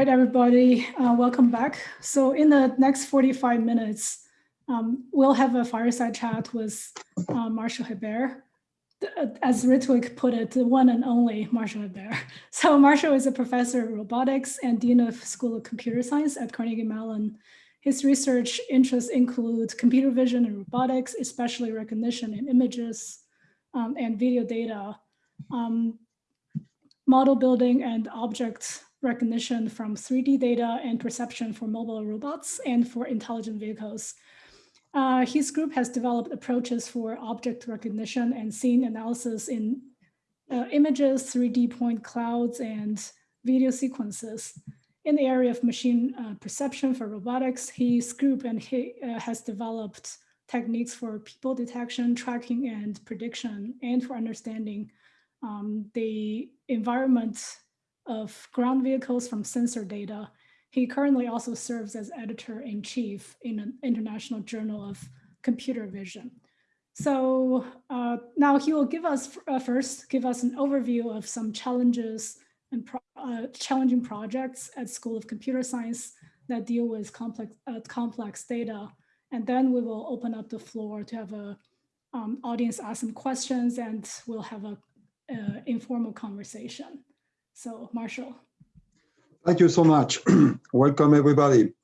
right, everybody, uh, welcome back. So in the next 45 minutes, um, we'll have a fireside chat with uh, Martial Hebert. Uh, as Ritwik put it, the one and only Martial Hebert. So Martial is a professor of robotics and dean of School of Computer Science at Carnegie Mellon. His research interests include computer vision and robotics, especially recognition in images um, and video data, um, model building and object recognition from 3D data and perception for mobile robots and for intelligent vehicles. Uh, his group has developed approaches for object recognition and scene analysis in uh, images, 3D point clouds, and video sequences. In the area of machine uh, perception for robotics, his group and he uh, has developed techniques for people detection, tracking, and prediction, and for understanding um, the environment of ground vehicles from sensor data. He currently also serves as editor-in-chief in an international journal of computer vision. So uh, now he will give us uh, first give us an overview of some challenges and pro uh, challenging projects at School of Computer Science that deal with complex uh, complex data, and then we will open up the floor to have a um, audience ask some questions, and we'll have a uh, informal conversation. So Martial. Thank you so much. Welcome everybody.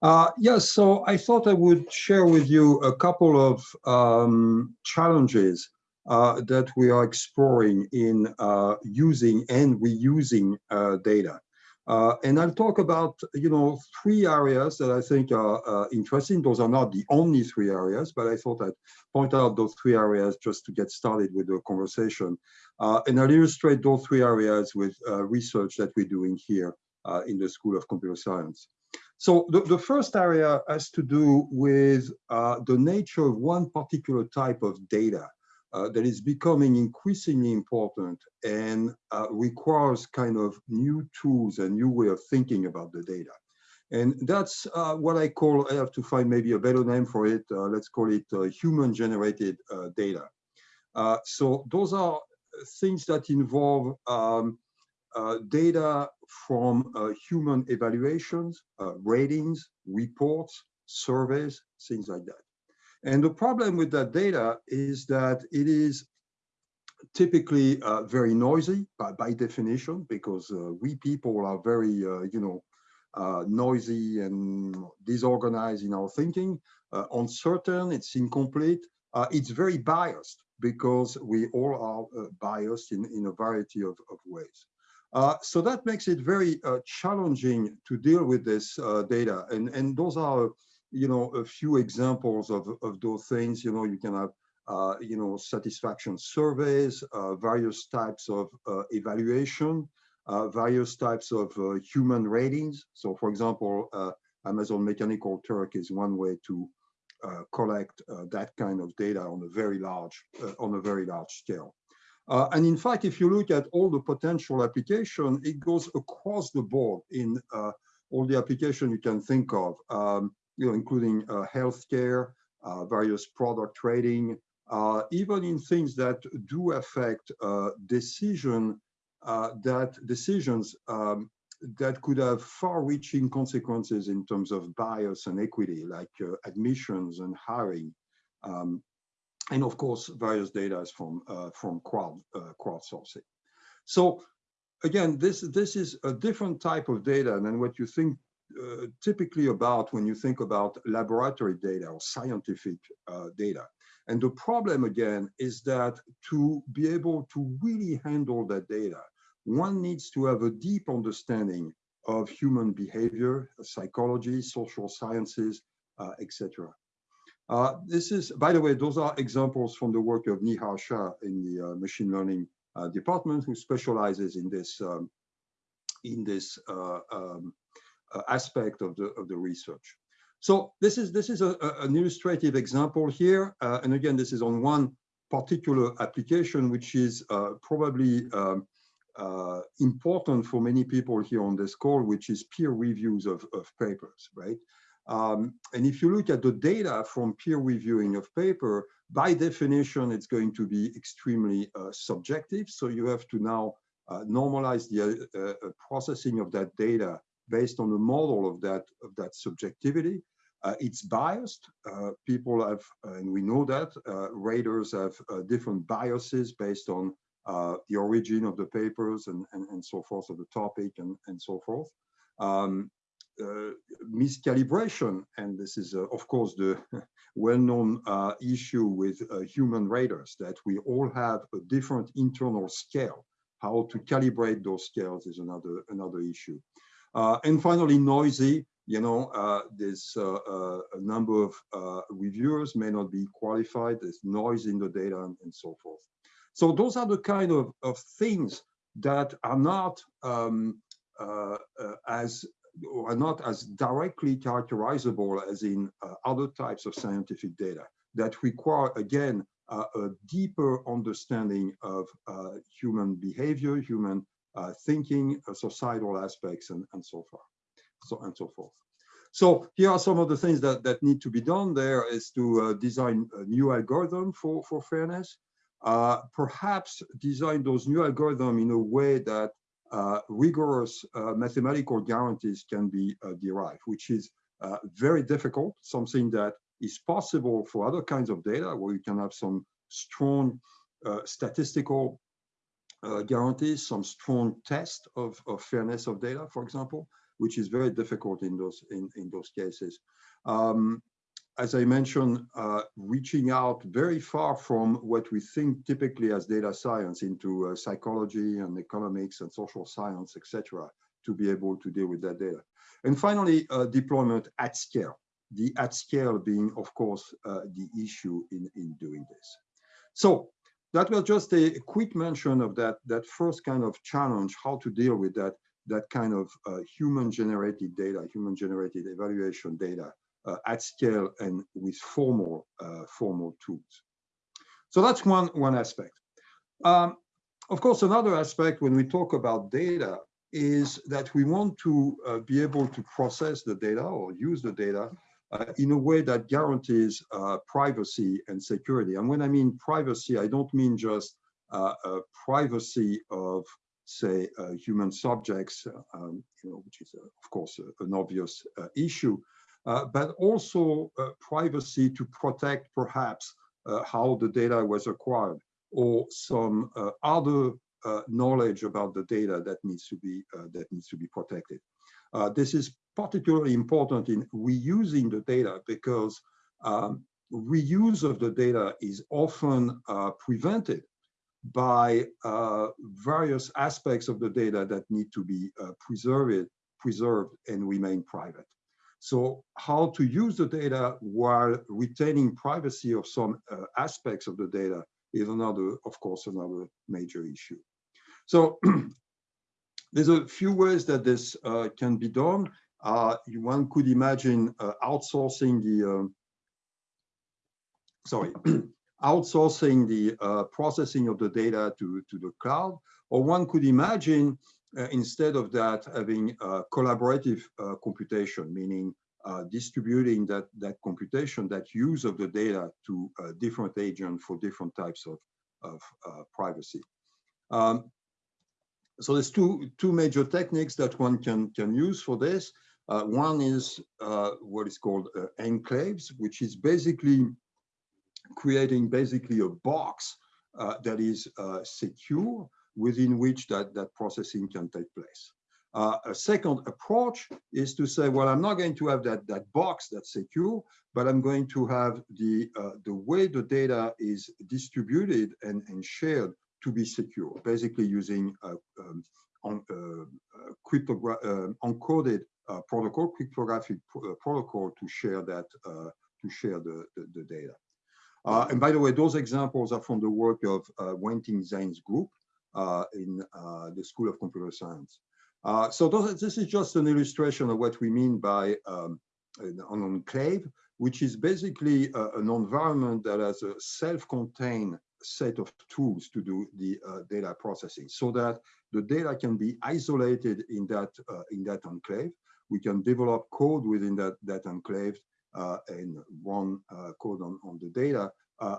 Uh, yes, so I thought I would share with you a couple of um, challenges uh, that we are exploring in uh, using and reusing uh, data. Uh, and I'll talk about, you know, three areas that I think are uh, interesting. Those are not the only three areas, but I thought I'd point out those three areas just to get started with the conversation. Uh, and I'll illustrate those three areas with uh, research that we're doing here uh, in the School of Computer Science. So the, the first area has to do with uh, the nature of one particular type of data uh, that is becoming increasingly important and uh, requires kind of new tools and new way of thinking about the data. And that's uh, what I call, I have to find maybe a better name for it, uh, let's call it uh, human-generated data. so those are things that involve um, data from human evaluations, ratings, reports, surveys, things like that. And the problem with that data is that it is typically uh, very noisy by, by definition, because uh, we people are very, uh, you know, uh, noisy and disorganized in our thinking, uh, uncertain, it's incomplete, uh, it's very biased because we all are biased in, in a variety of, of ways. so that makes it very challenging to deal with this data. And, and those are you know, a few examples of, of those things, you know, you can have, uh, you know, satisfaction surveys, uh, various types of uh, evaluation, uh, various types of uh, human ratings. So for example, uh, Amazon Mechanical Turk is one way to collect that kind of data on a very large, on a very large scale. and in fact, if you look at all the potential application, it goes across the board in all the application you can think of. Um, you know, including uh, healthcare, uh, various product trading, uh, even in things that do affect decision that decisions um, that could have far-reaching consequences in terms of bias and equity, like uh, admissions and hiring, um, and of course various data from uh, from crowd uh, crowdsourcing. So again, this this is a different type of data than what you think uh, typically about when you think about laboratory data or scientific uh, data. And the problem again is that to be able to really handle that data, one needs to have a deep understanding of human behavior, psychology, social sciences, uh, etc. Uh, this is, by the way, those are examples from the work of Nihar Shah in the uh, machine learning uh, department, who specializes in this um, in this um, uh, aspect of the of the research. So this is this is a, a, an illustrative example here, uh, and again, this is on one particular application, which is uh, probably um, uh, important for many people here on this call, which is peer reviews of, of papers, right? Um, and if you look at the data from peer reviewing of paper, by definition, it's going to be extremely uh, subjective. So you have to now uh, normalize the processing of that data based on a model of that of that subjectivity. Uh, it's biased. Uh, people have, and we know that uh, raters have uh, different biases based on uh, the origin of the papers and, and, and so forth, of the topic and, and so forth. Um, uh, miscalibration, and this is, of course, the well-known issue with human raters, that we all have a different internal scale. How to calibrate those scales is another, another issue. And finally, noisy you know, uh, there's uh, uh, a number of uh, reviewers may not be qualified, there's noise in the data and, and, so forth. So those are the kind of, of things that are not um, uh, uh, as are not as directly characterizable as in other types of scientific data that require, again, a deeper understanding of human behavior, human thinking, societal aspects, and, and so forth so and so forth. So here are some of the things that, that need to be done there is to uh, design a new algorithm for, for fairness, uh, perhaps design those new algorithms in a way that uh, rigorous uh, mathematical guarantees can be uh, derived, which is uh, very difficult, something that is possible for other kinds of data where you can have some strong statistical guarantees, some strong test of, of fairness of data, for example, which is very difficult in those in, in those cases. Um, as I mentioned, uh, reaching out very far from what we think typically as data science into uh, psychology and economics and social science, etc., to be able to deal with that data. And finally, uh, deployment at scale. The at scale being, of course, uh, the issue in, in doing this. So that was just a quick mention of that, that first kind of challenge, how to deal with that that kind of uh, human-generated data, human-generated evaluation data uh, at scale and with formal uh, formal tools. So that's one one aspect. Um, of course, another aspect when we talk about data is that we want to uh, be able to process the data or use the data uh, in a way that guarantees uh, privacy and security. And when I mean privacy, I don't mean just privacy of say, uh, human subjects, uh, um, you know, which is, uh, of course, an obvious issue, but also privacy to protect perhaps how the data was acquired or some other knowledge about the data that needs to be that needs to be protected. this is particularly important in reusing the data because um, reuse of the data is often uh, prevented by uh, various aspects of the data that need to be uh, preserved, preserved and remain private. So how to use the data while retaining privacy of some uh, aspects of the data is another, of course, another major issue. So there's a few ways that this uh, can be done. Uh, one could imagine uh, outsourcing the, um, sorry, outsourcing the uh, processing of the data to, to the cloud. Or one could imagine, uh, instead of that, having collaborative uh, computation, meaning uh, distributing that, that computation, that use of the data to uh, different agents for different types of, of privacy. Um, so there's two, two major techniques that one can, can use for this. One is what is called enclaves, which is basically creating basically a box uh, that is uh, secure within which that, that processing can take place. Uh, a second approach is to say, well, I'm not going to have that, that box that's secure, but I'm going to have the, uh, the way the data is distributed and, and shared to be secure, basically using uh, um, on, uh, protocol, cryptographic protocol to share that, to share the, the, the data. Uh, and by the way, those examples are from the work of uh, Wenting Zheng's group uh, in uh, the School of Computer Science. Uh, so those, this is just an illustration of what we mean by um, an enclave, which is basically uh, an environment that has a self-contained set of tools to do the data processing so that the data can be isolated in that, in that enclave. We can develop code within that, that enclave uh, and run uh, code on, on the data uh,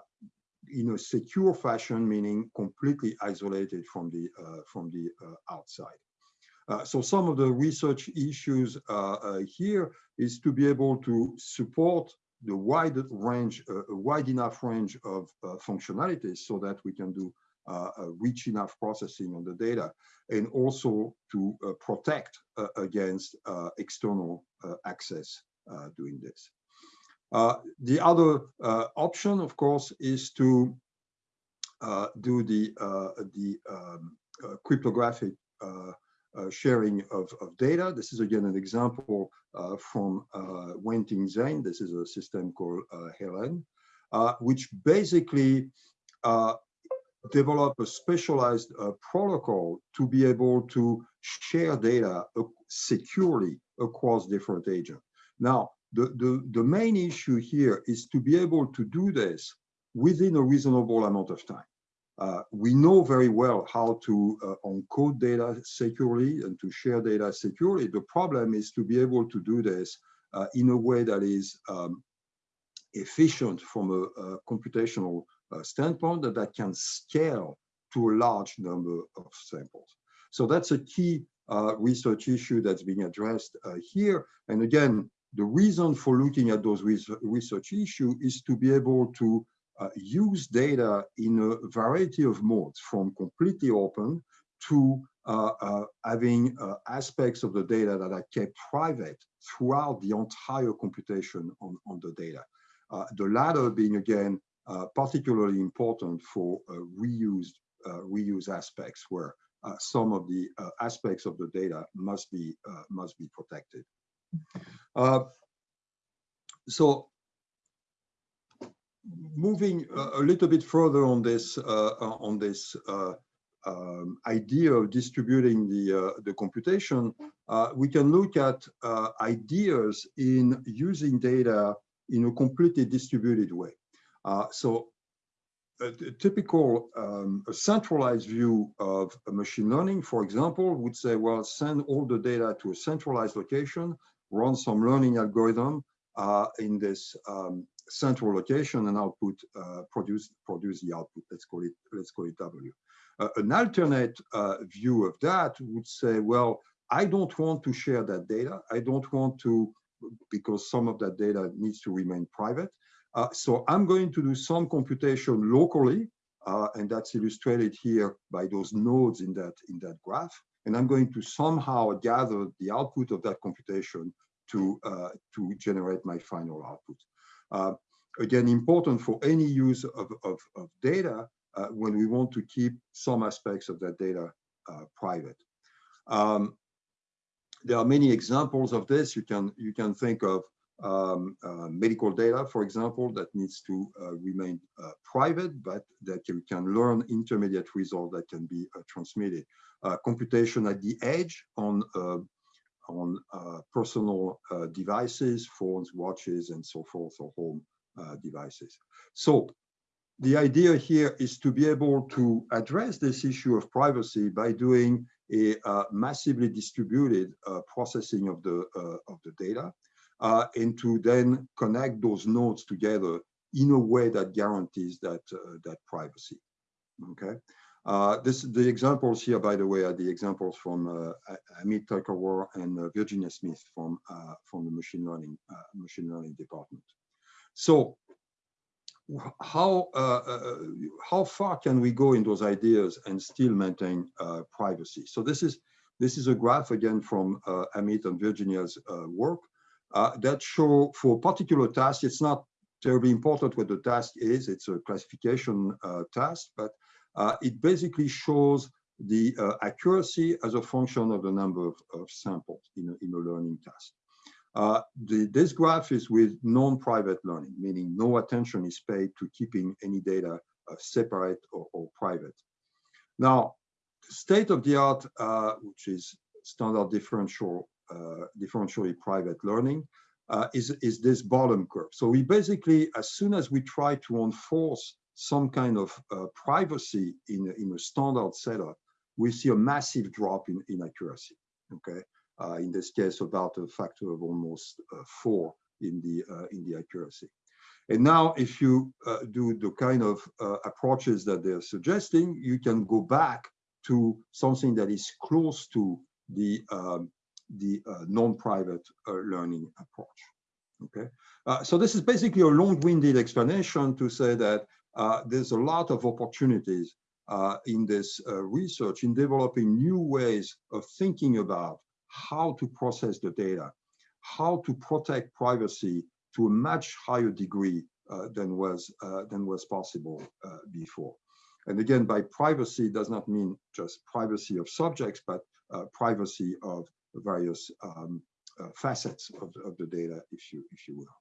in a secure fashion, meaning completely isolated from the from the outside. Uh, so some of the research issues uh, uh, here is to be able to support the wide range, uh, wide enough range of uh, functionalities so that we can do uh, rich enough processing on the data and also to protect against external access doing this. the other option, of course, is to do the, the um, cryptographic uh, sharing of, of, data. This is again an example uh, from uh, Wenting Zheng. This is a system called uh, Helen, uh, which basically uh, develop a specialized protocol to be able to share data securely across different agents. Now, the, the, the main issue here is to be able to do this within a reasonable amount of time. Uh, we know very well how to uh, encode data securely and to share data securely. The problem is to be able to do this uh, in a way that is um, efficient from a, a computational uh, standpoint that, can scale to a large number of samples. So that's a key uh, research issue that's being addressed uh, here. And again, the reason for looking at those research issue is to be able to uh, use data in a variety of modes, from completely open to uh, uh, having uh, aspects of the data that are kept private throughout the entire computation on, on the data. Uh, the latter being, again, uh, Uh, particularly important for uh, reused, uh, reuse aspects where some of the aspects of the data must be, must be protected. so moving a little bit further on this uh, on this uh, um, idea of distributing the uh, the computation, we can look at ideas in using data in a completely distributed way. So a, a typical um, a centralized view of machine learning, for example, would say, well, send all the data to a centralized location, run some learning algorithm uh, in this um, central location and output uh, produce produce the output. Let's call it let's call it W. Uh, an alternate uh, view of that would say, well, I don't want to share that data. I don't want to because some of that data needs to remain private. Uh, so I'm going to do some computation locally, uh, and that's illustrated here by those nodes in that in that graph. And I'm going to somehow gather the output of that computation to uh, to generate my final output. Uh, again, important for any use of, of, of data uh, when we want to keep some aspects of that data uh, private. Um, there are many examples of this. You can you can think of um, uh, medical data, for example, that needs to uh, remain uh, private, but that you can learn intermediate results that can be uh, transmitted. computation at the edge on on uh, personal uh, devices, phones, watches, and so forth, or home uh, devices. So the idea here is to be able to address this issue of privacy by doing a uh, massively distributed uh, processing of the uh, of the data, and to then connect those nodes together in a way that guarantees that that privacy. Okay. Uh, this, the examples here, by the way, are the examples from uh, Ameet Talwalkar and uh, Virginia Smith from uh, from the machine learning uh, machine learning department. So, how uh, how far can we go in those ideas and still maintain privacy? So this is this is a graph again from Amit and Virginia's work that show for particular tasks. It's not terribly important what the task is. It's a classification task, but uh, it basically shows the uh, accuracy as a function of the number of, of samples in a, in a learning task. Uh, the, this graph is with non-private learning, meaning no attention is paid to keeping any data uh, separate or, or, private. Now, state of the art, uh, which is standard differential, uh, differentially private learning, is, is this bottom curve. So we basically, as soon as we try to enforce some kind of uh, privacy in, in a standard setup, we see a massive drop in, in accuracy, okay? Uh, in this case, about a factor of almost uh, four in the, uh, in the accuracy. And now if you uh, do the kind of uh, approaches that they're suggesting, you can go back to something that is close to the, um, the uh, non-private uh, learning approach. Okay, uh, so this is basically a long-winded explanation to say that there's a lot of opportunities in this research in developing new ways of thinking about how to process the data, how to protect privacy to a much higher degree uh, than was uh, than was possible uh, before. And again, by privacy does not mean just privacy of subjects, but privacy of various um, facets of the, of the data, if you if you will.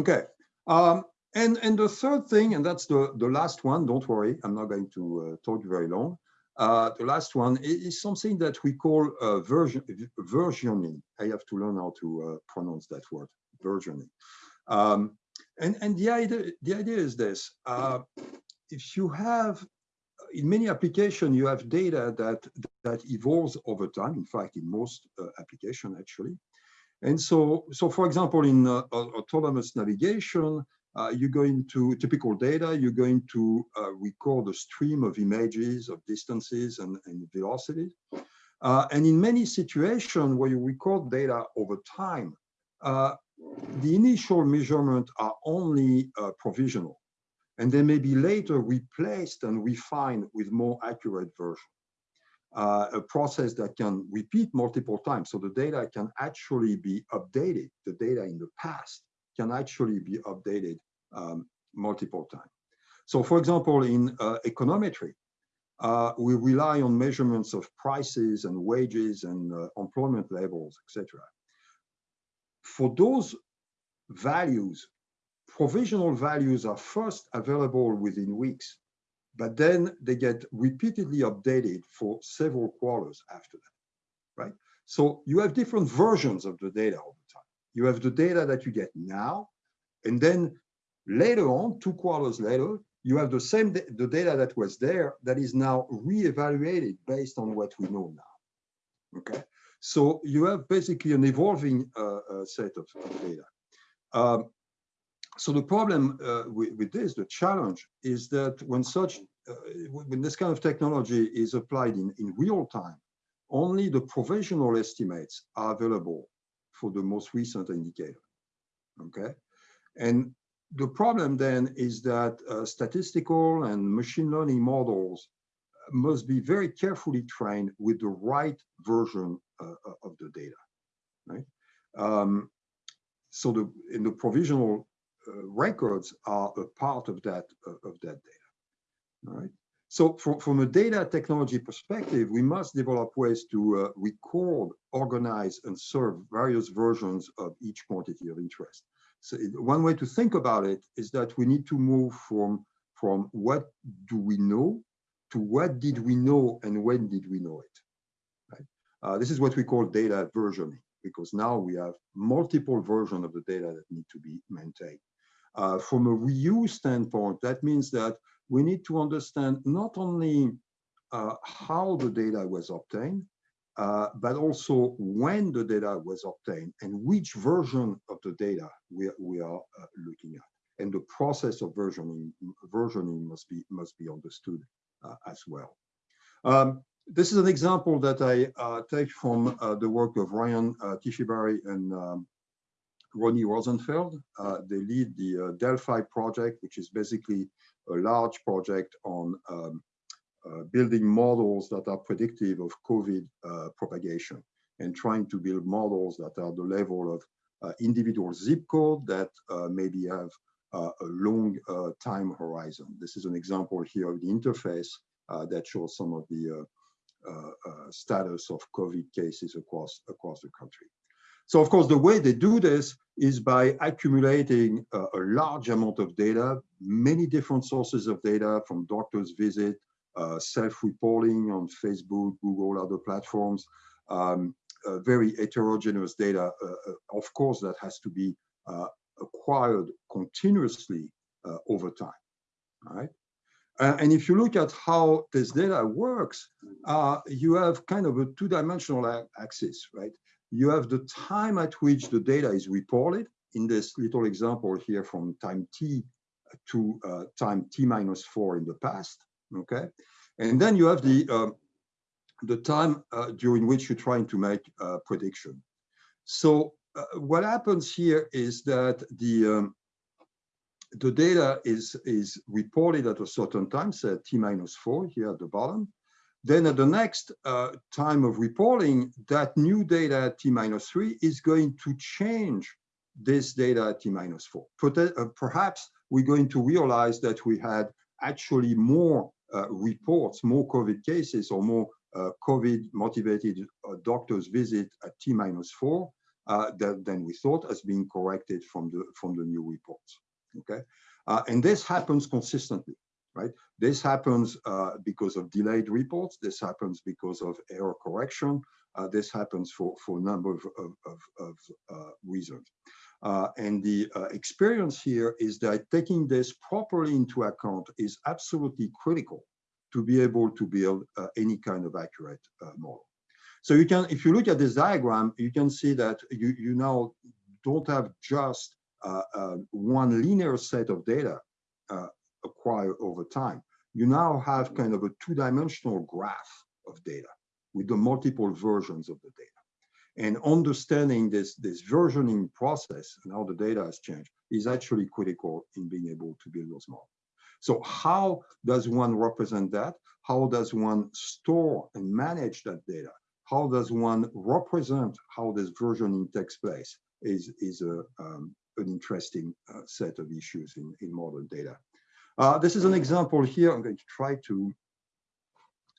Okay, um, and and the third thing, and that's the the last one. Don't worry, I'm not going to uh, talk very long. Uh, the last one is something that we call uh, version versioning. I have to learn how to uh, pronounce that word, versioning. Um, and and the idea the idea is this: uh, if you have in many applications you have data that that evolves over time. In fact, in most uh, applications actually. And so, so for example, in uh, autonomous navigation, uh, you go into typical data, you're going to uh, record a stream of images of distances and, and velocities. Uh, and in many situations where you record data over time, uh, the initial measurements are only uh, provisional, and they may be later replaced and refined with more accurate version. Uh, a process that can repeat multiple times. So the data can actually be updated. The data in the past can actually be updated um, multiple times. So for example, in uh, econometry, uh, we rely on measurements of prices and wages and uh, employment levels, etc for those values, provisional values are first available within weeks, but then they get repeatedly updated for several quarters after that, right? So you have different versions of the data all the time. You have the data that you get now, and then later on, two quarters later, you have the same the data that was there that is now re-evaluated based on what we know now. Okay, so you have basically an evolving uh, uh, set of, of data. Um, so the problem uh, with, with, this, the challenge, is that when such, uh, when this kind of technology is applied in, in real time, only the provisional estimates are available for the most recent indicator. Okay, and the problem then is that uh, statistical and machine learning models must be very carefully trained with the right version uh, uh, of the data, right? Um, so the in the provisional records are a part of that of that data, all right? So from, from a data technology perspective, we must develop ways to uh, record, organize, and serve various versions of each quantity of interest. So it, one way to think about it is that we need to move from, from what do we know to what did we know and when did we know it. Uh, this is what we call data versioning, because now we have multiple versions of the data that need to be maintained. Uh, from a reuse standpoint, that means that we need to understand not only uh, how the data was obtained, uh, but also when the data was obtained and which version of the data we, we are uh, looking at. And the process of versioning, versioning must be must be understood uh, as well. Um, this is an example that I take from the work of Ryan Tibshirani and um, Roni Rosenfeld. Uh, they lead the uh, Delphi project, which is basically a large project on um, uh, building models that are predictive of COVID propagation and trying to build models that are the level of individual zip code that maybe have a long time horizon. This is an example here of the interface that shows some of the uh, uh, status of COVID cases across, across the country. So of course, the way they do this is by accumulating a, a large amount of data, many different sources of data from doctor's visit, uh, self-reporting on Facebook, Google, other platforms, um, uh, very heterogeneous data. Uh, uh of course, that has to be acquired continuously over time, right? Uh, and if you look at how this data works, uh, you have kind of a two-dimensional axis, right? You have the time at which the data is reported in this little example here from time t to uh, time t minus four in the past, okay? And then you have the um, the time uh, during which you're trying to make a prediction. So uh, what happens here is that the um, the data is is reported at a certain time, say t minus four here at the bottom. Then at the next uh, time of reporting, that new data at t minus three is going to change this data at t minus four. Uh, perhaps we're going to realize that we had actually more uh, reports, more COVID cases or more uh, COVID motivated uh, doctors visit at T minus four uh, than we thought as being corrected from the, from the new reports. Okay. and this happens consistently, right? This happens because of delayed reports. This happens because of error correction. this happens for, for a number of, of, of, of reasons. Uh, and the uh, experience here is that taking this properly into account is absolutely critical to be able to build uh, any kind of accurate uh, model. So you can, if you look at this diagram, you can see that you, you now don't have just uh, uh, one linear set of data acquired over time. You now have kind of a two-dimensional graph of data with the multiple versions of the data. And understanding this, this versioning process and how the data has changed is actually critical in being able to build those models. So how does one represent that? How does one store and manage that data? How does one represent how this versioning takes place is, is a, um, an interesting uh, set of issues in, in modern data. Uh, this is an example here. I'm going to try to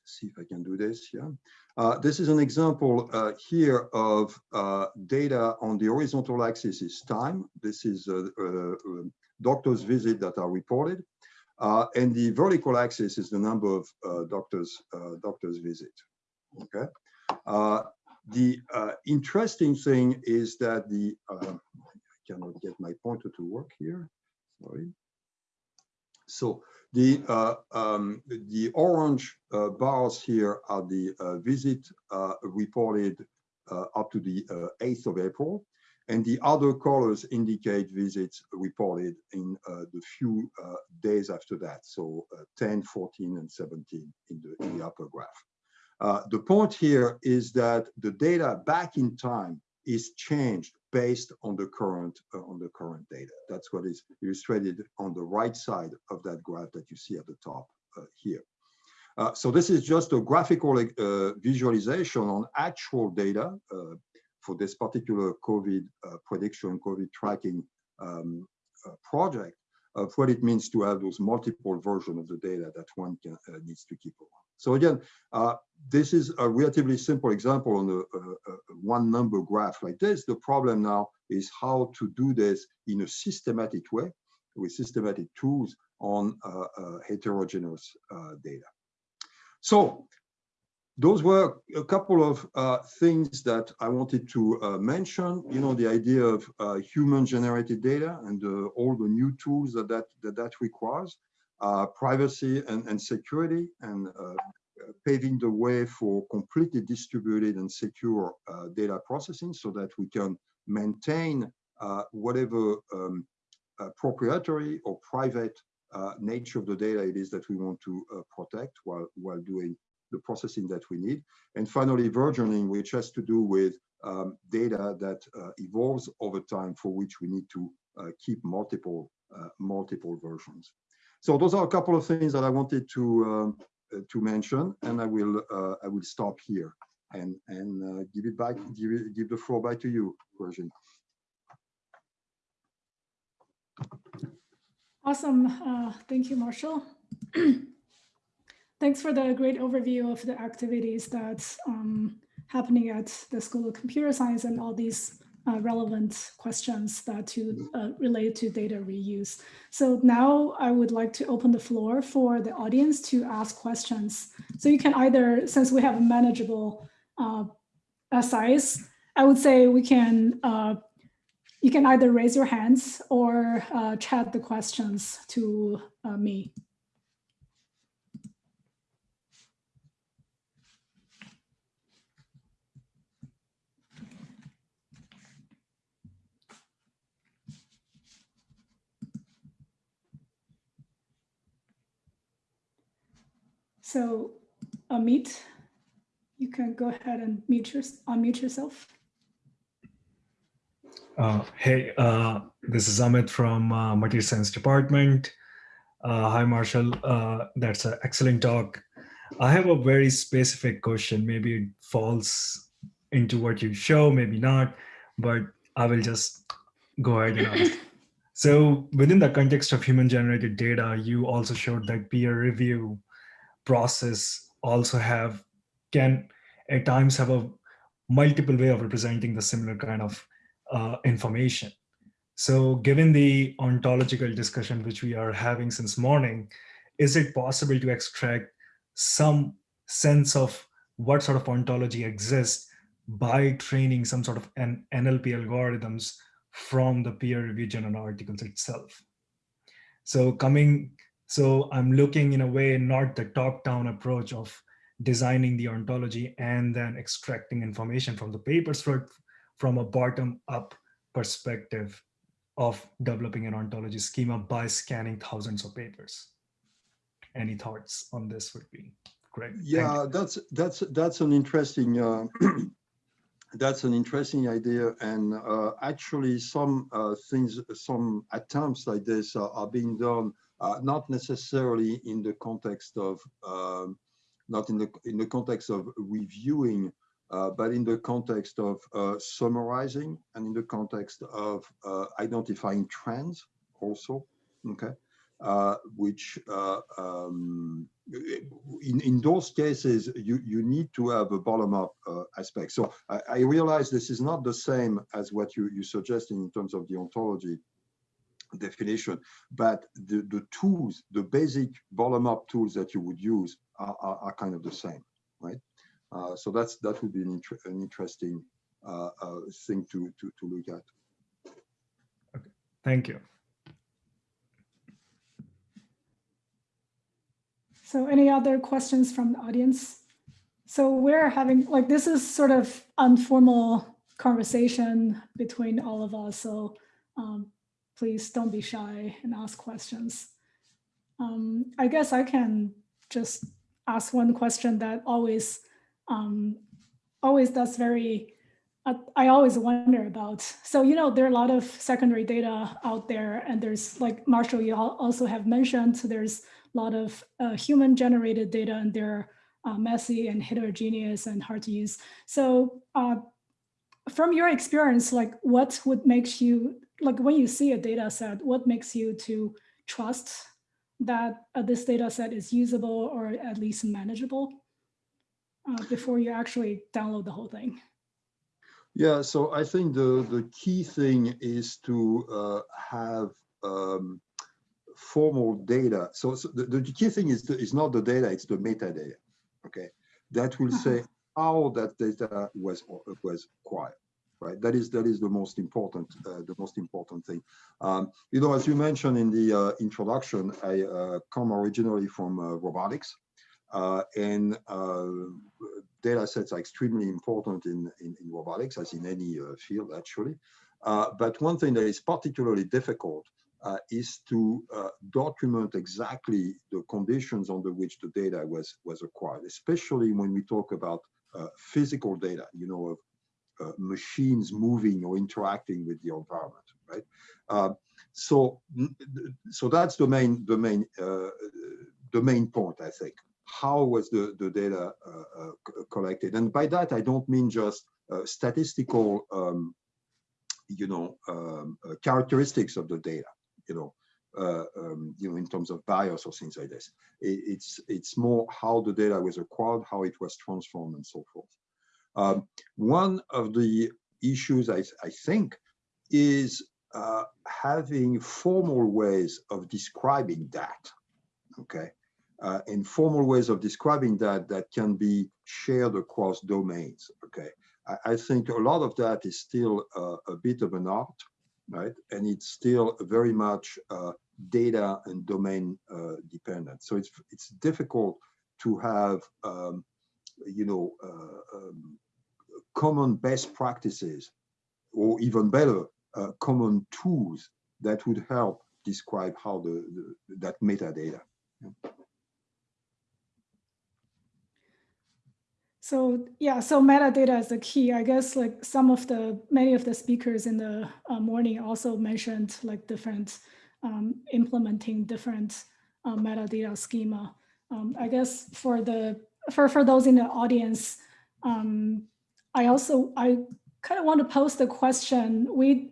see if I can do this. Yeah. Uh, this is an example uh, here of uh, data on the horizontal axis is time. This is uh, uh, doctor's visit that are reported. and the vertical axis is the number of doctors doctors visit. Okay. the interesting thing is that the I cannot get my pointer to work here. Sorry. So the, uh, um, the orange uh, bars here are the uh, visit uh, reported uh, up to the 8th uh, of April. And the other colors indicate visits reported in the few days after that. So 10, 14, and 17 in the, in the upper graph. the point here is that the data back in time is changed based on the current uh, on the current data. That's what is illustrated on the right side of that graph that you see at the top uh, here. Uh, so this is just a graphical uh, visualization on actual data uh, for this particular COVID uh, prediction, COVID tracking um, project of what it means to have those multiple versions of the data that one can, needs to keep around. So again, uh, this is a relatively simple example on a, a, a, one number graph like this. The problem now is how to do this in a systematic way with systematic tools on uh, uh, heterogeneous uh, data. So those were a couple of uh, things that I wanted to uh, mention. You know, the idea of human generated data and all the new tools that that, that, that requires uh, privacy and, and, security and uh, paving the way for completely distributed and secure uh, data processing so that we can maintain uh, whatever um, uh, proprietary or private uh, nature of the data it is that we want to protect while, while doing the processing that we need. And finally, versioning, which has to do with um, data that evolves over time for which we need to keep multiple multiple versions. So those are a couple of things that I wanted to uh, to mention, and I will uh, I will stop here and and uh, give it back give it, give the floor back to you, Virginie. Awesome, uh, thank you, Martial. Thanks for the great overview of the activities that's um, happening at the School of Computer Science and all these uh, relevant questions that to uh, relate to data reuse. So now I would like to open the floor for the audience to ask questions. So you can either, since we have a manageable uh, size, I would say we can, uh, you can either raise your hands or uh, chat the questions to uh, me. So Amit, you can go ahead and mute your, unmute yourself. Uh, hey, uh, this is Amit from uh, Material Science Department. Uh, hi, Martial. Uh, that's an excellent talk. I have a very specific question. Maybe it falls into what you show, maybe not, but I will just go ahead and ask. So within the context of human generated data, you also showed that peer review process also have, can at times have a multiple way of representing the similar kind of uh, information. So given the ontological discussion which we are having since morning, is it possible to extract some sense of what sort of ontology exists by training some sort of an NLP algorithms from the peer review journal articles itself. So coming, so I'm looking in a way, not the top-down approach of designing the ontology and then extracting information from the papers for, from a bottom-up perspective of developing an ontology schema by scanning thousands of papers. Any thoughts on this would be great. Yeah, that's that's that's an interesting uh, that's an interesting idea, and uh, actually some uh, things, some attempts like this are, are being done, uh, not necessarily in the context of, um, not in the in the context of reviewing, uh, but in the context of uh, summarizing and in the context of uh, identifying trends also. Okay, uh, which uh, um, in, in those cases, you, you need to have a bottom-up uh, aspect. So I, I, realize this is not the same as what you, you suggesting in terms of the ontology definition, but the, the tools, the basic bottom-up tools that you would use are, are, are kind of the same, right? Uh, so that's that would be an, inter an interesting uh, uh, thing to, to, to look at. Okay, thank you. So any other questions from the audience? So we're having, like, this is sort of informal conversation between all of us. So um, please don't be shy and ask questions. Um, I guess I can just ask one question that always, um, always that's very, uh, I always wonder about. So, you know, there are a lot of secondary data out there and there's like Martial, you also have mentioned, there's a lot of uh, human generated data and they're uh, messy and heterogeneous and hard to use. So uh, from your experience, like what would make you, like when you see a data set, what makes you to trust that uh, this data set is usable or at least manageable uh, before you actually download the whole thing? Yeah, so I think the, the key thing is to uh, have um, formal data. So, so the, the, key thing is, the, is not the data, it's the metadata, okay? That will say uh-huh. how that data was, was acquired, right? That is, that is the most important, uh, the most important thing. Um, you know, as you mentioned in the uh, introduction, I uh, come originally from uh, robotics. Uh, and uh, data sets are extremely important in, in, in robotics, as in any field, actually. but one thing that is particularly difficult is to document exactly the conditions under which the data was, was acquired, especially when we talk about physical data, you know, of machines moving or interacting with the environment, right? Uh, so, so that's the main, the main, uh, the main point, I think. How was the, the data collected? And by that, I don't mean just statistical um, you know, um, uh, characteristics of the data you know, uh, um, you know, in terms of bias or things like this. It, it's it's more how the data was acquired, how it was transformed, and so forth. Um, one of the issues I, I think is uh, having formal ways of describing that. Okay, uh, and formal ways of describing that that can be shared across domains. Okay, I, I think a lot of that is still uh, a bit of an art right? And it's still very much uh, data and domain uh, dependent. So it's it's difficult to have, um, you know, uh, um, common best practices, or even better, uh, common tools that would help describe how the, the that metadata. So yeah, so metadata is the key. I guess like some of the many of the speakers in the uh, morning also mentioned like different um, implementing different uh, metadata schema. Um, I guess for the for for those in the audience, um, I also I kind of want to pose the question. We,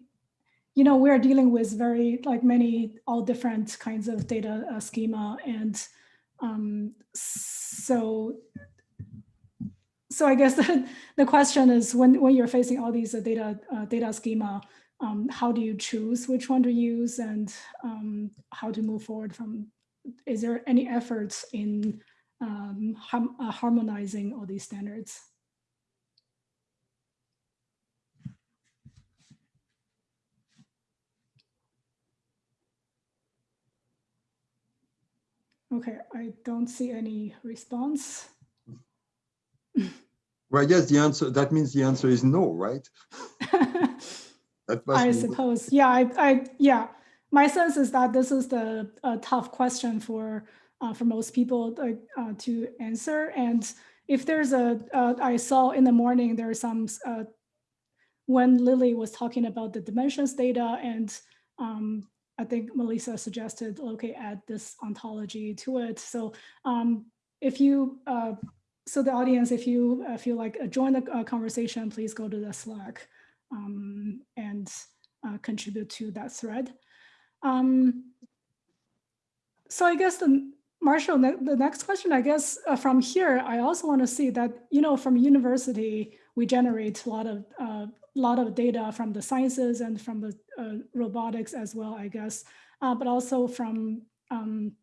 you know, we are dealing with very like many all different kinds of data uh, schema, and um, so so I guess the, the question is when, when you're facing all these uh, data uh, data schema, um, how do you choose which one to use and um, how to move forward from, is there any efforts in um, uh, harmonizing all these standards? Okay, I don't see any response. Well, yes, the answer, that means the answer is no, right? I suppose, yeah, I, I, yeah. My sense is that this is the a tough question for uh, for most people uh, to answer. And if there's a, uh, I saw in the morning there are some uh, when Lily was talking about the dimensions data, and um, I think Melissa suggested okay, add this ontology to it. So um, if you uh, so the audience, if you uh, feel like uh, join the uh, conversation, please go to the Slack um, and uh, contribute to that thread. Um, so I guess the Martial, the next question, I guess uh, from here, I also want to see that you know from university we generate a lot of uh, lot of data from the sciences and from the uh, robotics as well, I guess, uh, but also from um,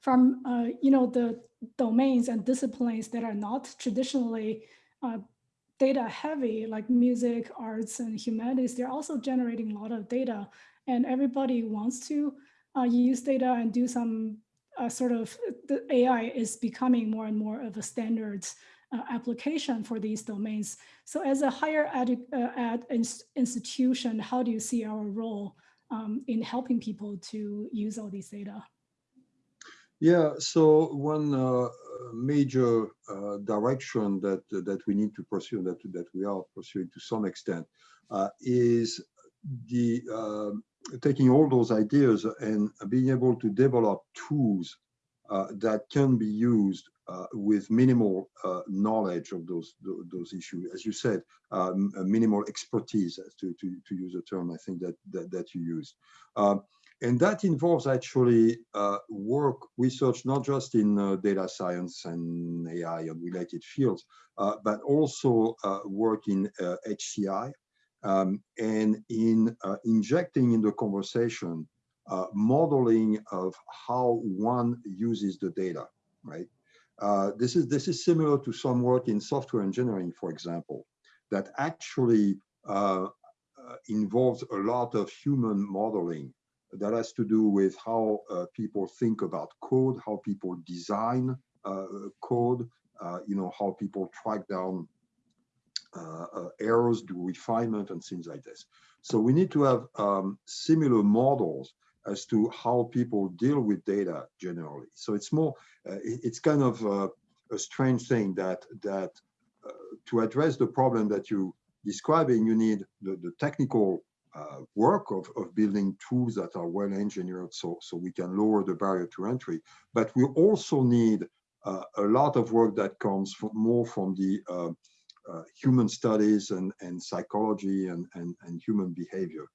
from uh, you know the domains and disciplines that are not traditionally uh, data heavy, like music, arts, and humanities. They're also generating a lot of data, and everybody wants to uh, use data and do some sort of the AI is becoming more and more of a standard uh, application for these domains. So as a higher ed, uh, ed institution, how do you see our role um, in helping people to use all these data? Yeah, so one uh, major uh, direction that that we need to pursue, that that we are pursuing to some extent, uh, is the um, taking all those ideas and being able to develop tools uh, that can be used uh, with minimal uh, knowledge of those those issues. As you said, um, minimal expertise, to, to, to use a term I think that that, that you used. Um, and that involves actually uh, work research, not just in uh, data science and AI and related fields, uh, but also uh, work in HCI uh, um, and in uh, injecting in the conversation modeling of how one uses the data, right? This is this is similar to some work in software engineering, for example, that actually involves a lot of human modeling that has to do with how uh, people think about code, how people design uh, code, uh, you know, how people track down uh, uh, errors, do refinement and things like this. So we need to have um, similar models as to how people deal with data generally. So it's more, uh, it's kind of a strange thing that that to address the problem that you describing, you need the, the technical uh, work of, of building tools that are well engineered so, so we can lower the barrier to entry. But we also need uh, a lot of work that comes from, more from the uh, uh, human studies and, and psychology and, and, and human behavior.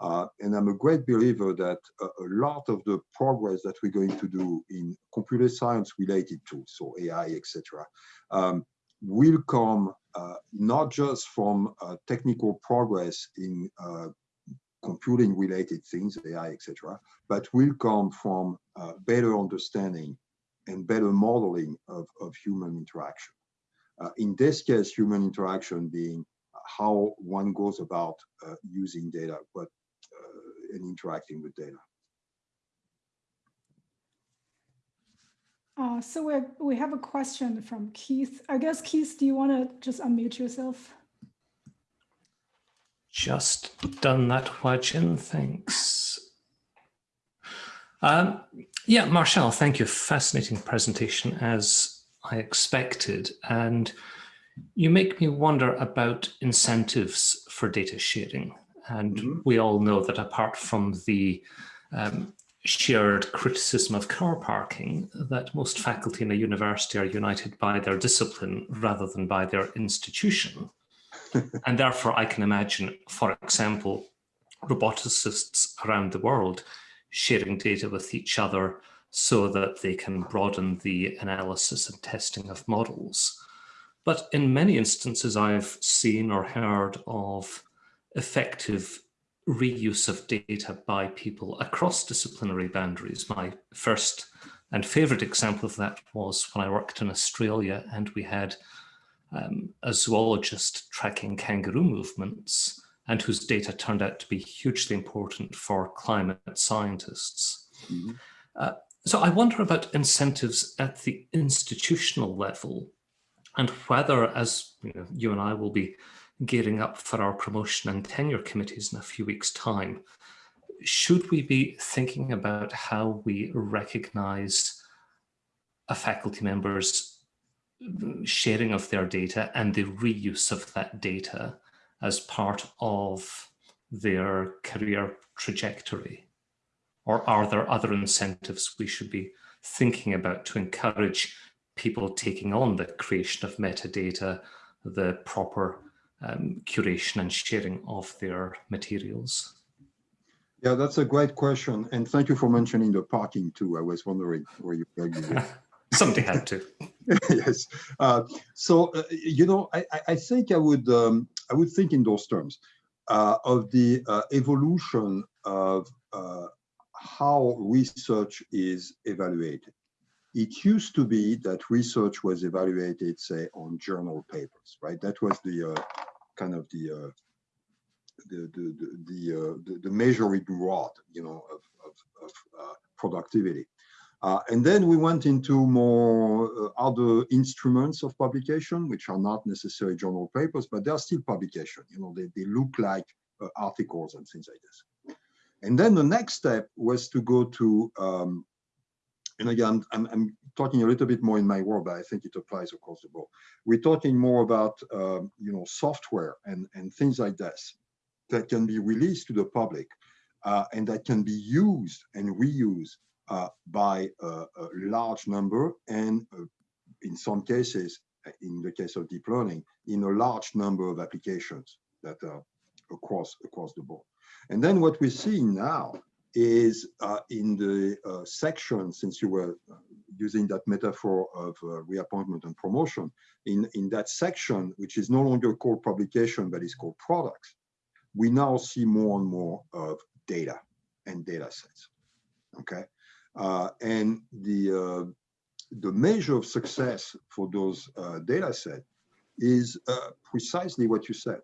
Uh, and I'm a great believer that a, a, lot of the progress that we're going to do in computer science related tools, so AI, etc., um, will come uh, not just from uh, technical progress in uh, computing related things, AI, etc., but will come from uh, better understanding and better modeling of, of human interaction. Uh, in this case, human interaction being how one goes about uh, using data but uh, and interacting with data. Uh, so we have, we have a question from Keith. I guess, Keith, do you want to just unmute yourself? Just done that, Huajin, thanks. Um, yeah, Martial, thank you. Fascinating presentation as I expected. And you make me wonder about incentives for data sharing. And mm -hmm. we all know that apart from the um, shared criticism of car parking, that most faculty in a university are united by their discipline rather than by their institution. and therefore, I can imagine, for example, roboticists around the world sharing data with each other so that they can broaden the analysis and testing of models. But in many instances, I've seen or heard of effective reuse of data by people across disciplinary boundaries. My first and favorite example of that was when I worked in Australia and we had um, a zoologist tracking kangaroo movements and whose data turned out to be hugely important for climate scientists. Mm -hmm. uh, so I wonder about incentives at the institutional level and whether, as you, know, you and I will be gearing up for our promotion and tenure committees in a few weeks' time, should we be thinking about how we recognize a faculty member's sharing of their data and the reuse of that data as part of their career trajectory? Or are there other incentives we should be thinking about to encourage people taking on the creation of metadata, the proper um, curation and sharing of their materials? Yeah, that's a great question. And thank you for mentioning the parking too. I was wondering where you were going. Somebody had to. yes. Uh, so, uh, you know, I, I think I would um, I would think in those terms uh, of the uh, evolution of uh, how research is evaluated. It used to be that research was evaluated, say, on journal papers, right? That was the uh, kind of the the the the the, the, the measuring rod, you know, of of, of productivity. Uh, and then we went into more uh, other instruments of publication, which are not necessarily journal papers, but they're still publication. You know, they, they look like uh, articles and things like this. And then the next step was to go to, um, and again, I'm, I'm, talking a little bit more in my world, but I think it applies across the board. We're talking more about, um, you know, software and, and things like this that can be released to the public uh, and that can be used and reused uh, by a, a, large number and uh, in some cases, in the case of deep learning, in a large number of applications that are across, across the board. And then what we see now is uh, in the uh, section, since you were uh, using that metaphor of uh, reappointment and promotion, in, in that section, which is no longer called publication, but is called products, we now see more and more of data and data sets, okay? Uh, and the, uh, the measure of success for those data set is precisely what you said,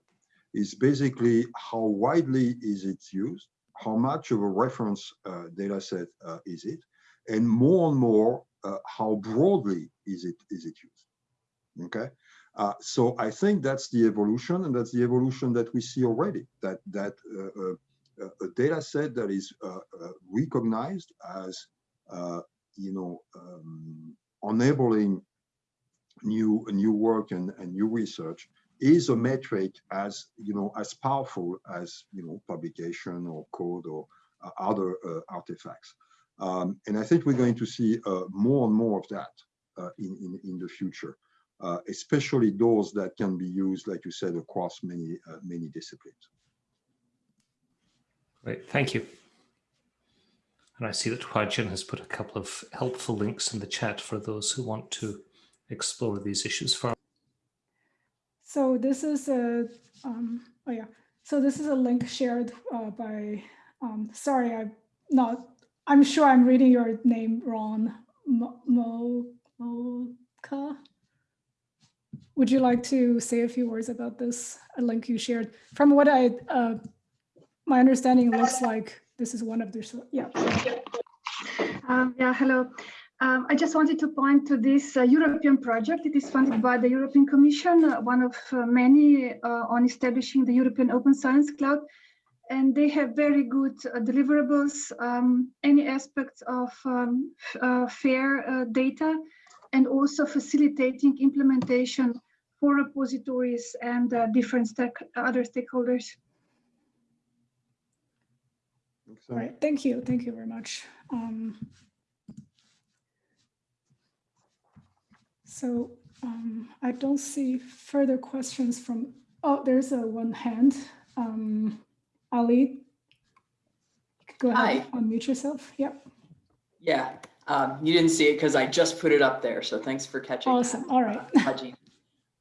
is basically how widely is it used, how much of a reference uh, data set uh, is it, and more and more, how broadly is it, is it used, okay? Uh, so I think that's the evolution, and that's the evolution that we see already. That that uh, uh, a data set that is recognized as uh, you know, um, enabling new new work and, and new research is a metric as you know as powerful as you know publication or code or uh, other uh, artifacts. Um, and i think we're going to see uh, more and more of that uh, in, in in the future uh, especially those that can be used like you said across many many disciplines. Great. Thank you. And I see that Huajin has put a couple of helpful links in the chat for those who want to explore these issues further. So this is a, um, oh yeah, so this is a link shared uh, by, um, sorry, I'm not, I'm sure I'm reading your name wrong, Mo, Moka. Would you like to say a few words about this a link you shared? From what I, uh, my understanding looks like this is one of the, yeah. Um, yeah, hello. Um, I just wanted to point to this uh, European project. It is funded by the European Commission, uh, one of uh, many uh, on establishing the European Open Science Cloud. And they have very good uh, deliverables, um, any aspects of um, uh, fair data and also facilitating implementation for repositories and uh, different stake, other stakeholders. All right, thank you, thank you very much. So um, I don't see further questions from, oh, there's a one hand. Um, Ali, go ahead, Hi. unmute yourself. Yep, Yeah, um, you didn't see it because I just put it up there. So thanks for catching. awesome, all right.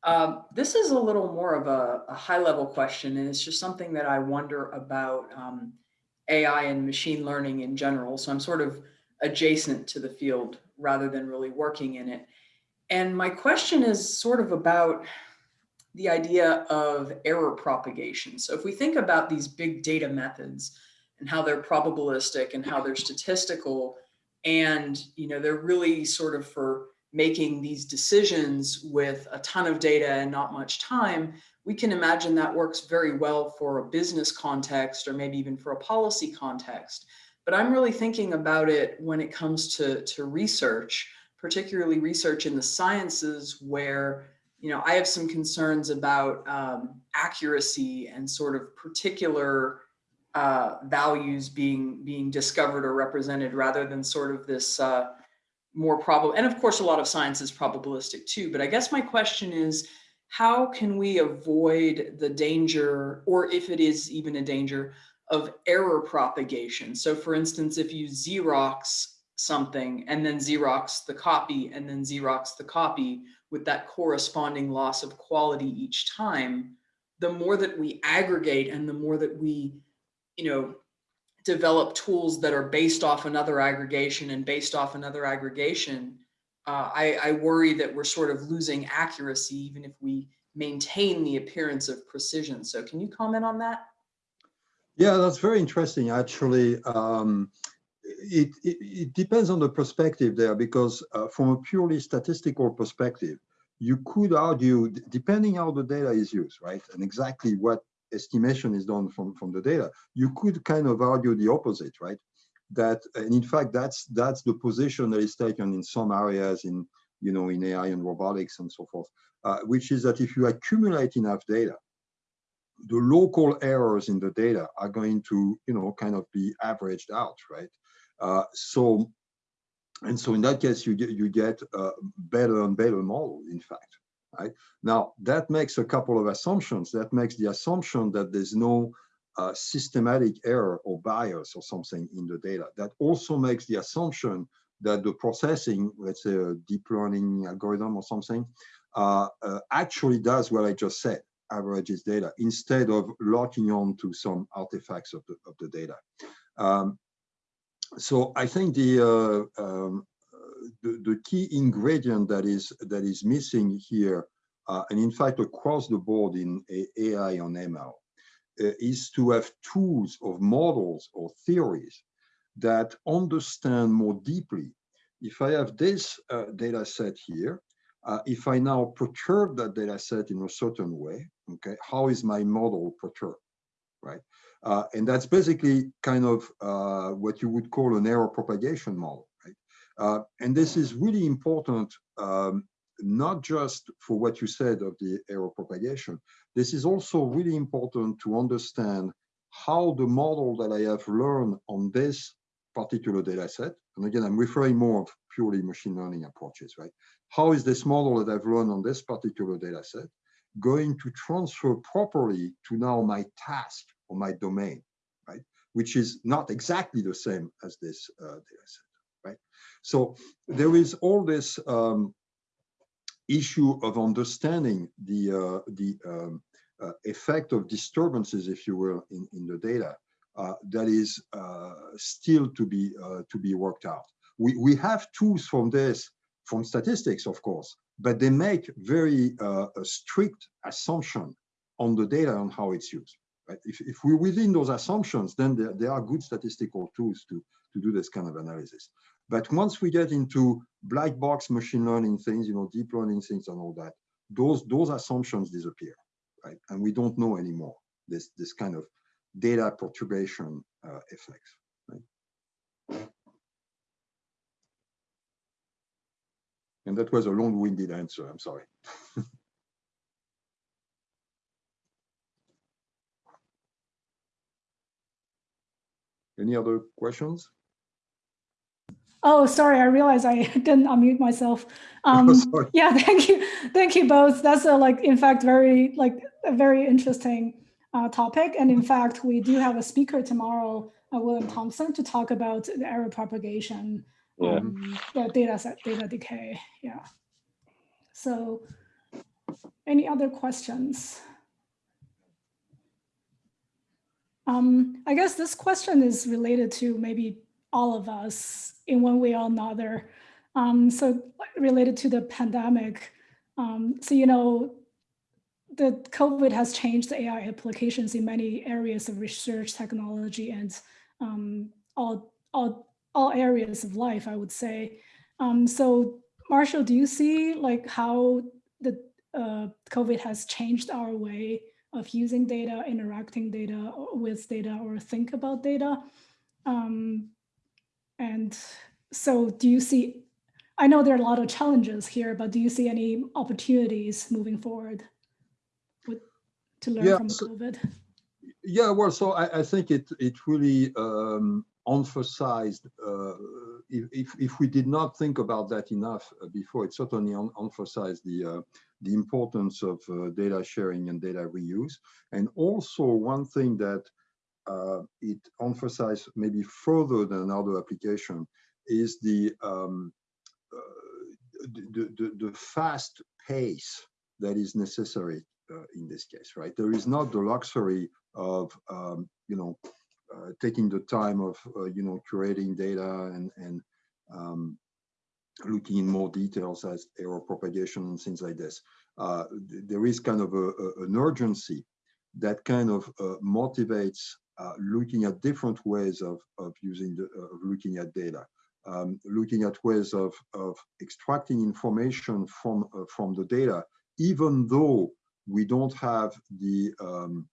Um, this is a little more of a, a high level question, and it's just something that I wonder about um, AI and machine learning in general. So I'm sort of adjacent to the field rather than really working in it. And my question is sort of about the idea of error propagation. So if we think about these big data methods and how they're probabilistic and how they're statistical, and you know they're really sort of for making these decisions with a ton of data and not much time, we can imagine that works very well for a business context or maybe even for a policy context. But I'm really thinking about it when it comes to, to research, particularly research in the sciences where you know, I have some concerns about um, accuracy and sort of particular uh, values being being discovered or represented rather than sort of this uh, more probable. And of course, a lot of science is probabilistic too. But I guess my question is, how can we avoid the danger, or if it is even a danger, of error propagation? So for instance, if you Xerox something and then Xerox the copy and then Xerox the copy with that corresponding loss of quality each time, the more that we aggregate and the more that we, you know, develop tools that are based off another aggregation and based off another aggregation, uh, I, I worry that we're sort of losing accuracy even if we maintain the appearance of precision. So can you comment on that? Yeah, that's very interesting, actually. Um, it, it, depends on the perspective there because uh, from a purely statistical perspective, you could argue, depending how the data is used, right, and exactly what estimation is done from, from the data, you could kind of argue the opposite, right? That, and in fact, that's that's the position that is taken in some areas in, you know, in AI and robotics and so forth, uh, which is that if you accumulate enough data, the local errors in the data are going to, you know, kind of be averaged out, right? Uh, so, and so in that case, you get you get a better and better model, in fact, right? Now that makes a couple of assumptions. That makes the assumption that there's no uh, systematic error or bias or something in the data. That also makes the assumption that the processing, let's say a deep learning algorithm or something, uh, uh, actually does what I just said, averages data instead of locking on to some artifacts of the, of the data. Um, so I think the, uh, um, the, the key ingredient that is that is missing here, uh, and in fact across the board in AI on ML, uh, is to have tools of models or theories that understand more deeply. If I have this uh, data set here, uh, if I now perturb that data set in a certain way, okay, how is my model perturbed, right? Uh, and that's basically kind of uh, what you would call an error propagation model, right? Uh, and this is really important, um, not just for what you said of the error propagation. This is also really important to understand how the model that I have learned on this particular data set, and again, I'm referring more of purely machine learning approaches, right? How is this model that I've learned on this particular data set going to transfer properly to now my task or my domain, right? Which is not exactly the same as this uh, data set, right? So there is all this um, issue of understanding the, uh, the um, uh, effect of disturbances, if you will, in, in the data uh, that is uh, still to be, uh, to be worked out. We, we have tools from this, from statistics, of course, but they make very strict assumption on the data and how it's used. Right? If, if we're within those assumptions, then there, there are good statistical tools to, to do this kind of analysis. But once we get into black box machine learning things, you know, deep learning things and all that, those, those assumptions disappear, right? And we don't know anymore this, this kind of data perturbation uh, effects, right? And that was a long-winded answer, I'm sorry. Any other questions? Oh, sorry, I realized I didn't unmute myself. Um, Sorry. yeah, thank you. Thank you both. That's a, like, in fact, very, like, a very interesting uh, topic. And in fact, we do have a speaker tomorrow, uh, William Thompson, to talk about the error propagation, Yeah. um, the data set, data decay. Yeah. So any other questions? Um, I guess this question is related to maybe all of us in one way or another. Um, so related to the pandemic. Um, so, you know, the COVID has changed the AI applications in many areas of research, technology, and um, all, all, all areas of life, I would say. Um, so Martial, do you see like how the uh, COVID has changed our way of using data, interacting data with data, or think about data? Um, and so do you see, I know there are a lot of challenges here, but do you see any opportunities moving forward with, to learn Yeah, from so- COVID? Yeah, well, so I, I think it it really um, emphasized. Uh, if, if we did not think about that enough uh, before, it certainly em- emphasized the uh, the importance of uh, data sharing and data reuse. And also one thing that uh, it emphasized maybe further than other application is the um, uh, the, the, the fast pace that is necessary in this case, right? There is not the luxury of, um, you know, taking the time of, uh, you know, curating data and, and um, looking in more details as error propagation and things like this. Uh, th- there is kind of a, a- an urgency that kind of uh, motivates uh, looking at different ways of, of using the, uh, of looking at data. Um, looking at ways of, of extracting information from, uh, from the data, even though we don't have the, um,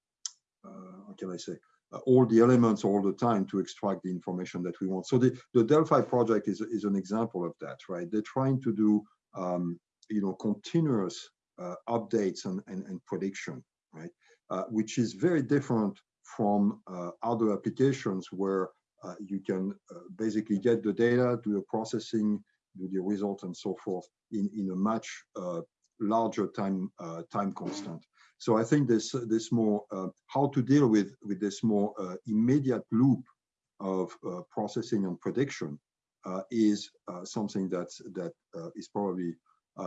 uh, how can I say, uh, all the elements all the time to extract the information that we want. So the, the Delphi project is, is an example of that, right? They're trying to do, um, you know, continuous uh, updates and, and, and prediction, right? Uh, which is very different from uh, other applications where uh, you can uh, basically get the data, do the processing, do the result, and so forth in, in a much uh, larger time uh, time constant. So I think this this more uh, how to deal with with this more uh, immediate loop of uh, processing and prediction uh, is uh, something that's that uh, is probably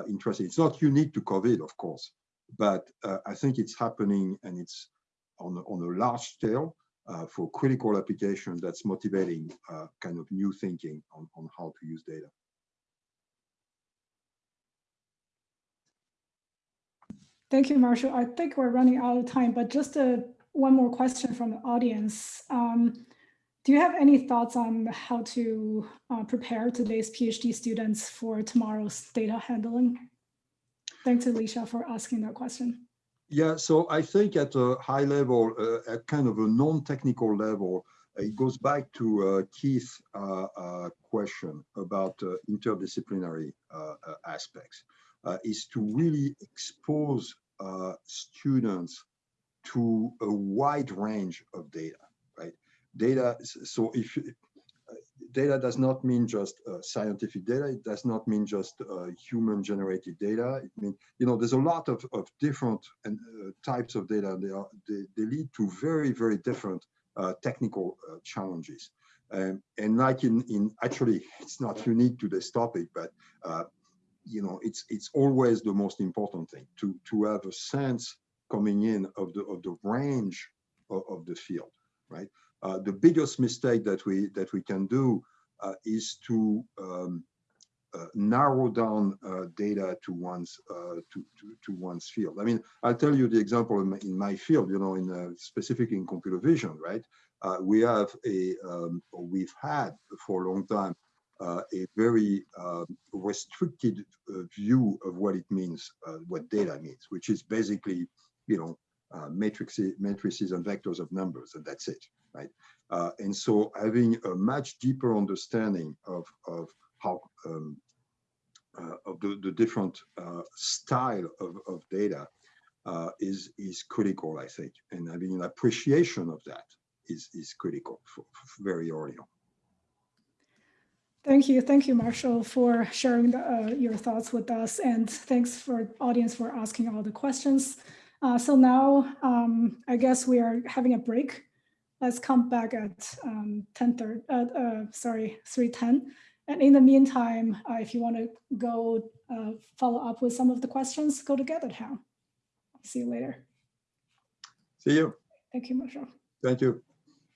interesting. It's not unique to COVID, of course, but I think it's happening and it's on a, on a large scale for critical application that's motivating kind of new thinking on, on how to use data. Thank you, Martial. I think we're running out of time, but just a, one more question from the audience. Um, do you have any thoughts on how to uh, prepare today's PhD students for tomorrow's data handling? Thanks, Alicia, for asking that question. Yeah, so I think at a high level, uh, at kind of a non-technical level, it goes back to uh, Keith's uh, uh, question about uh, interdisciplinary uh, uh, aspects, uh, is to really expose uh, students to a wide range of data, right? Data, so if uh, data does not mean just uh, scientific data, it does not mean just uh, human generated data, it means you know, there's a lot of, of different and, uh, types of data. They, are, they, they lead to very, very different uh, technical uh, challenges. Um, and like in, in, actually, it's not unique to this topic, but, uh, you know, it's, it's always the most important thing to, to have a sense coming in of the, of the range of, of the field, right? Uh, the biggest mistake that we, that we can do uh, is to, um, uh, narrow down uh, data to one's uh, to, to to one's field. I mean, I'll tell you the example in my, in my field. You know, in uh, specific in computer vision, right? We have a um, we've had for a long time uh, a very um, restricted uh, view of what it means, uh, what data means, which is basically, you know, uh, matrices, matrices and vectors of numbers, and that's it, right? Uh, and so having a much deeper understanding of of how um, uh, of the, the different style of, of data is is critical, I think, and having an appreciation of that is is critical for, for very early on. Thank you. Thank you, Martial, for sharing the, uh, your thoughts with us. And thanks for audience for asking all the questions. Uh, so now um, I guess we are having a break. Let's come back at um, 10, uh, uh, sorry, 3.10. And in the meantime, uh, if you want to go uh, follow up with some of the questions, go to GatherTown. See you later. See you. Thank you, Martial. Thank you.